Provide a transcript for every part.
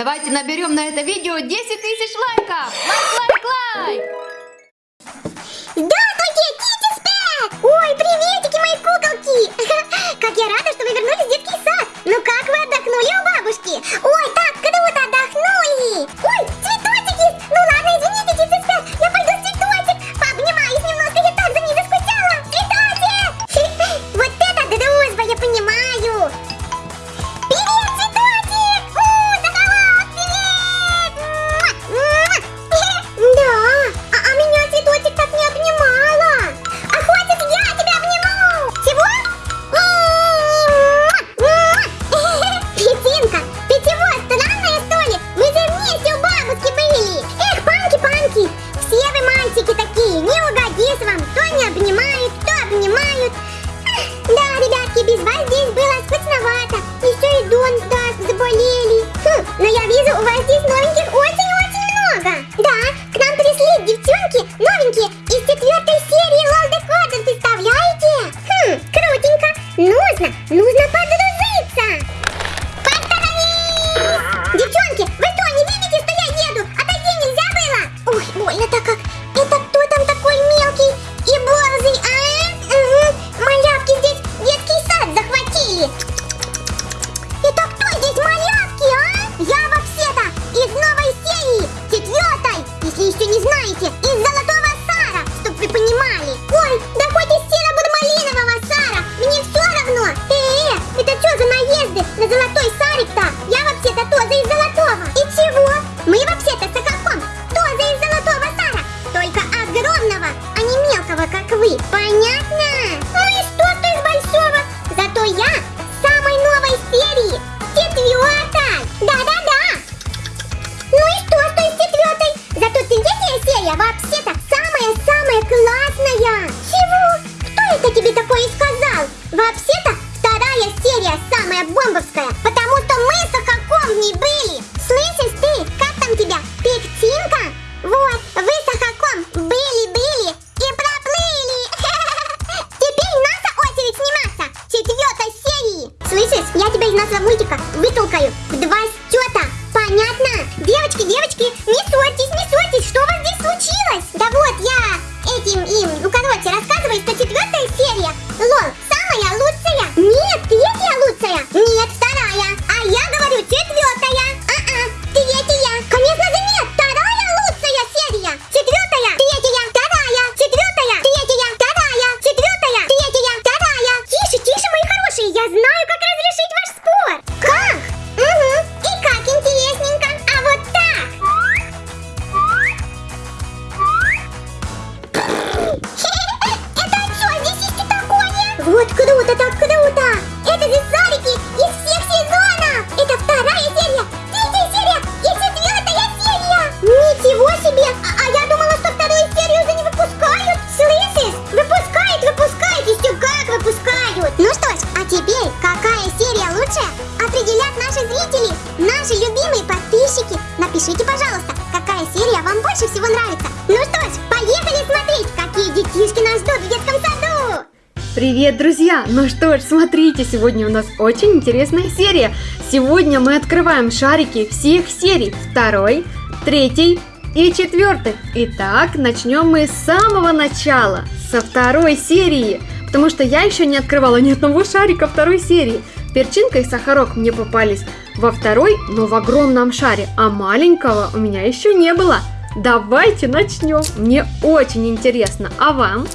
Давайте наберем на это видео 10 тысяч лайков. Лайк, лайк, лайк. Здравствуйте, Кити Спэк! Ой, приветики, мои куколки! Как я рада, что вы вернулись в детский сад! Ну как вы отдохнули у бабушки? Ой, серия лучше? Определят наши зрители, наши любимые подписчики. Напишите, пожалуйста, какая серия вам больше всего нравится. Ну что ж, поехали смотреть, какие детишки нас ждут в детском саду. Привет, друзья! Ну что ж, смотрите, сегодня у нас очень интересная серия. Сегодня мы открываем шарики всех серий. Второй, третий и четвертый. Итак, начнем мы с самого начала, со второй серии. Потому что я еще не открывала ни одного шарика второй серии. Перчинка и сахарок мне попались во второй, но в огромном шаре, а маленького у меня еще не было. Давайте начнем. Мне очень интересно. А вам?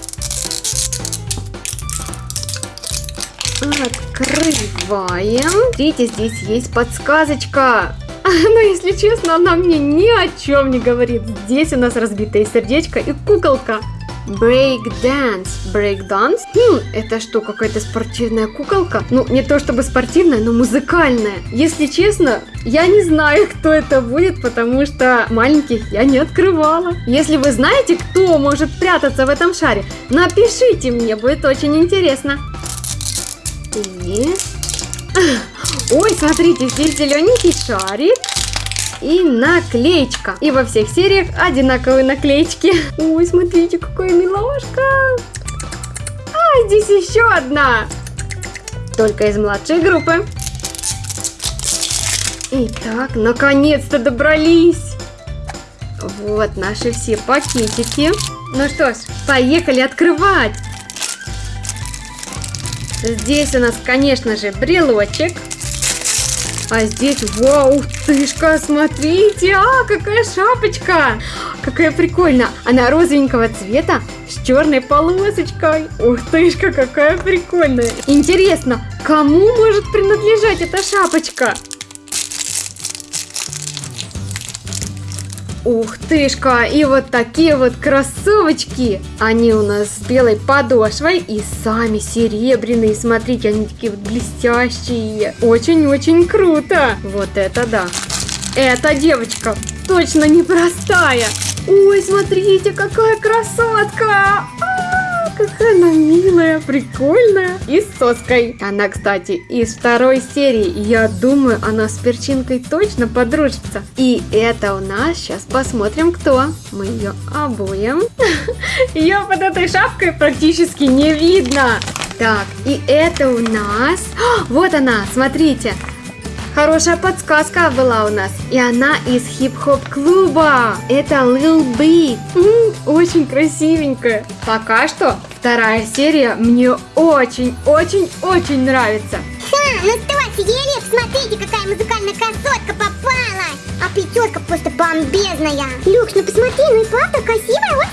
Открываем. Смотрите, здесь есть подсказочка. Но, если честно, она мне ни о чем не говорит. Здесь у нас разбитое сердечко и куколка. Break dance. Break dance? Хм, это что, какая-то спортивная куколка? Ну, не то чтобы спортивная, но музыкальная. Если честно, я не знаю, кто это будет, потому что маленьких я не открывала. Если вы знаете, кто может прятаться в этом шаре, напишите мне, будет очень интересно. И... Ой, смотрите, здесь зелененький шарик и наклеечка. И во всех сериях одинаковые наклеечки. Ой, смотрите, какая милашка. А, здесь еще одна. Только из младшей группы. Итак, наконец-то добрались. Вот наши все пакетики. Ну что ж, поехали открывать. Здесь у нас, конечно же, брелочек. А здесь, вау, тышка, смотрите, а, какая шапочка. Какая прикольная. Она розовенького цвета с черной полосочкой. Ух тышка, какая прикольная. Интересно, кому может принадлежать эта шапочка? Ух тышка, и вот такие вот кроссовочки. Они у нас с белой подошвой и сами серебряные. Смотрите, они такие вот блестящие. Очень-очень круто. Вот это да. Эта девочка точно непростая. Ой, смотрите, какая красотка. Какая она милая, прикольная. И с соской. Она, кстати, из второй серии. Я думаю, она с перчинкой точно подружится. И это у нас, сейчас посмотрим, кто. Мы ее обуем. Ее под этой шапкой практически не видно. Так, и это у нас... Вот она, смотрите. Хорошая подсказка была у нас. И она из хип-хоп клуба. Это Lil Big. Очень красивенькая. Пока что вторая серия мне очень-очень-очень нравится. Ха, ну что, офигели? Смотрите, какая музыкальная красотка попала. А пятерка просто бомбезная. Люкс, ну посмотри, ну и правда красивая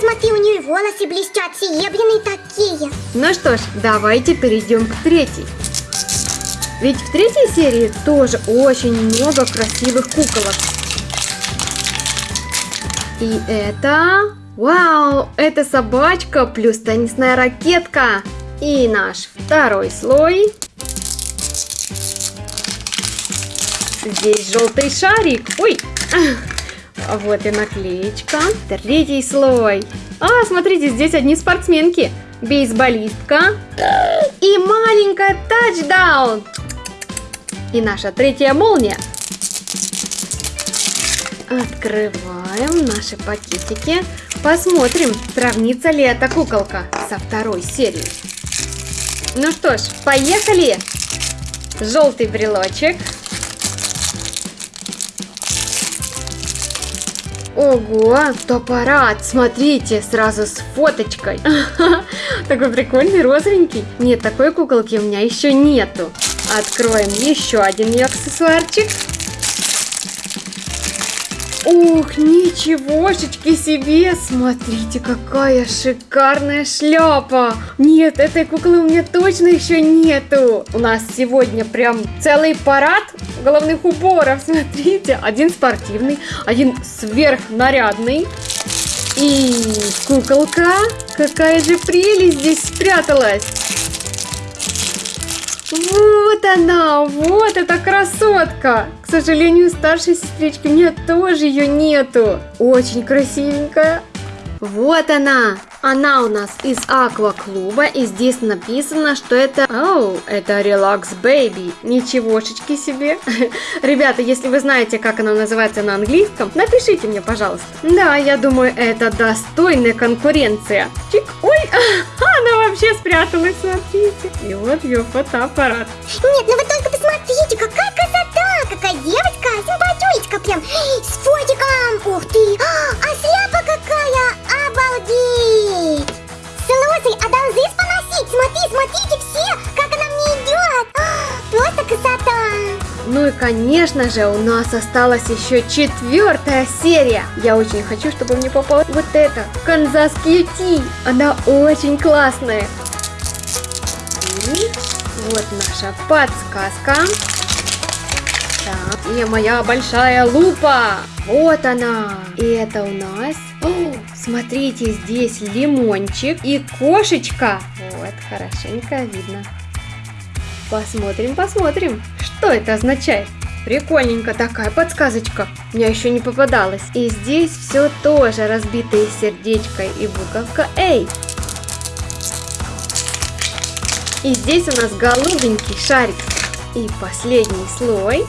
смотри, у нее волосы блестят, серебряные такие. Ну что ж, давайте перейдем к третьей. Ведь в третьей серии тоже очень много красивых куколок. И это... Вау, это собачка плюс теннисная ракетка. И наш второй слой. Здесь желтый шарик. Ой, вот и наклеечка. Третий слой. А, смотрите, здесь одни спортсменки. Бейсболистка. И маленькая тачдаун. И наша третья молния. Открываем наши пакетики. Посмотрим, сравнится ли эта куколка со второй серией. Ну что ж, поехали! Желтый брелочек. Ого, аппарат, смотрите, сразу с фоточкой. Такой прикольный, розовенький. Нет, такой куколки у меня еще нету. Откроем еще один ее аксессуарчик. Ух, ничегошечки себе! Смотрите, какая шикарная шляпа! Нет, этой куклы у меня точно еще нету! У нас сегодня прям целый парад головных уборов. Смотрите, один спортивный, один сверхнарядный. И куколка, какая же прелесть здесь спряталась! Вот она, вот эта красотка. К сожалению, старшей сестрички у меня тоже ее нету. Очень красивенькая. Вот она! Она у нас из акваклуба, и здесь написано, что это... Оу, это Relax Baby. Ничегошечки себе. Ребята, если вы знаете, как она называется на английском, напишите мне, пожалуйста. Да, я думаю, это достойная конкуренция. Чик, ой, она вообще спряталась, смотрите. И вот ее фотоаппарат. Нет, ну вы только посмотрите, какая красота! Конечно же у нас осталась еще четвертая серия. Я очень хочу, чтобы мне попала вот эта, Канзас Кьюти. Она очень классная. И вот наша подсказка. Так, и моя большая лупа. Вот она. И это у нас... О, смотрите, здесь лимончик и кошечка. Вот, хорошенько видно. Посмотрим, посмотрим, что это означает. Прикольненько такая подсказочка. Мне еще не попадалась. И здесь все тоже разбитое сердечко и буковка Эй. И здесь у нас голубенький шарик. И последний слой.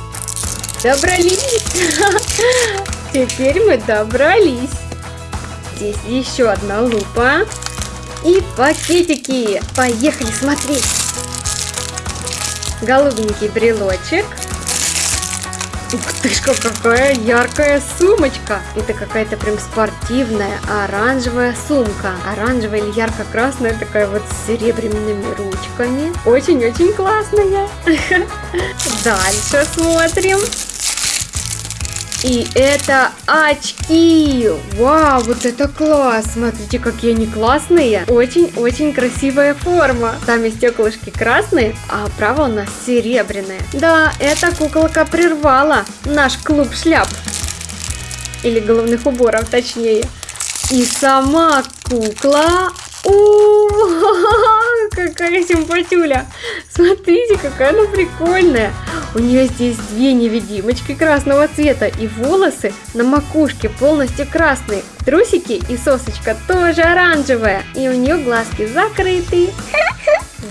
Добрались! Теперь мы добрались. Здесь еще одна лупа. И пакетики. Поехали смотреть. Голубенький брелочек. Ух ты ж, какая яркая сумочка! Это какая-то прям спортивная оранжевая сумка. Оранжевая или ярко-красная, такая вот с серебряными ручками. Очень-очень классная. Дальше смотрим. И это очки! Вау, вот это класс! Смотрите, какие они классные! Очень-очень красивая форма. Сами стеклышки красные, а право у нас серебряное. Да, эта куколка прервала наш клуб шляп. Или головных уборов, точнее. И сама кукла... О, какая симпатюля! Смотрите, какая она прикольная! У нее здесь две невидимочки красного цвета и волосы на макушке полностью красные. Трусики и сосочка тоже оранжевая. И у нее глазки закрыты.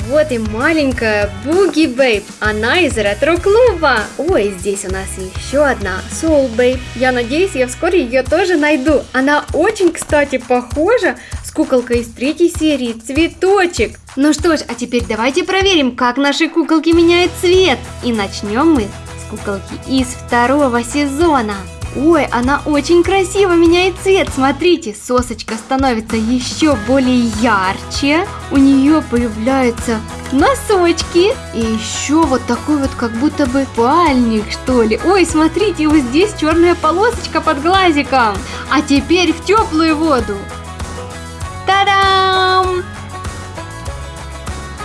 Вот и маленькая Буги Бейб. Она из ретро-клуба. Ой, здесь у нас еще одна Soul Бейб. Я надеюсь, я вскоре ее тоже найду. Она очень, кстати, похожа с куколкой из третьей серии Цветочек. Ну что ж, а теперь давайте проверим, как наши куколки меняют цвет. И начнем мы с куколки из второго сезона. Ой, она очень красиво меняет цвет. Смотрите, сосочка становится еще более ярче. У нее появляются носочки. И еще вот такой вот как будто бы пальник, что ли. Ой, смотрите, вот здесь черная полосочка под глазиком. А теперь в теплую воду.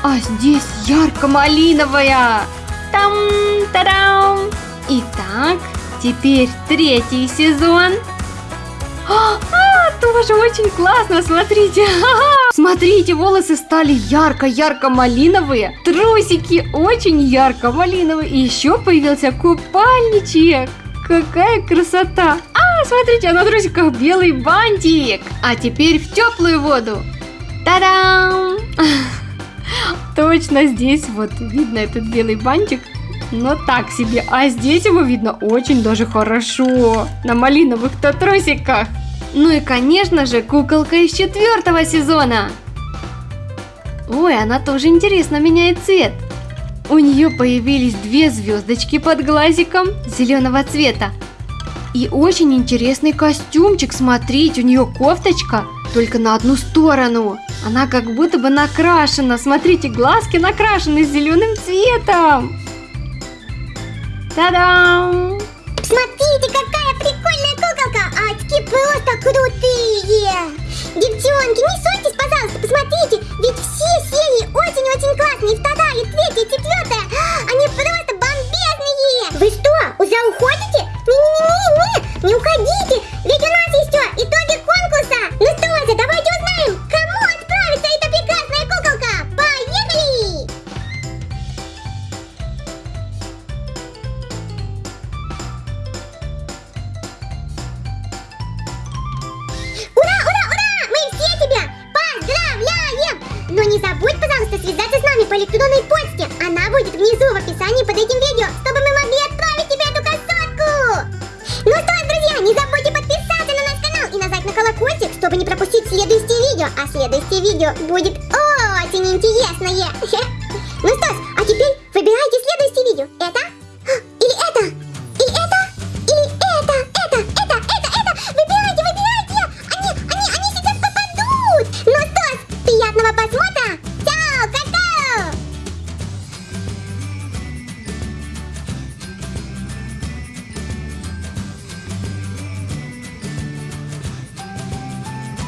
А здесь ярко-малиновая. Там-та-дам! Итак, Теперь третий сезон. А, а, тоже очень классно, смотрите. Смотрите, волосы стали ярко-ярко-малиновые. Трусики очень ярко-малиновые. И еще появился купальничек. Какая красота. А, смотрите, а на трусиках белый бантик. А теперь в теплую воду. Та-дам! Точно здесь вот видно этот белый бантик но так себе. А здесь его видно очень даже хорошо. На малиновых-то трусиках. Ну и, конечно же, куколка из четвертого сезона. Ой, она тоже интересно меняет цвет. У нее появились две звездочки под глазиком зеленого цвета. И очень интересный костюмчик, смотрите, у нее кофточка только на одну сторону. Она как будто бы накрашена, смотрите, глазки накрашены зеленым цветом. Та-дам! Электронной почте. Она будет внизу в описании под этим видео, чтобы мы могли отправить тебе эту красотку! Ну что ж, друзья, не забудьте подписаться на наш канал и нажать на колокольчик, чтобы не пропустить следующее видео. А следующее видео будет очень интересное. Ну что ж, а теперь выбирайте следующее видео. Это?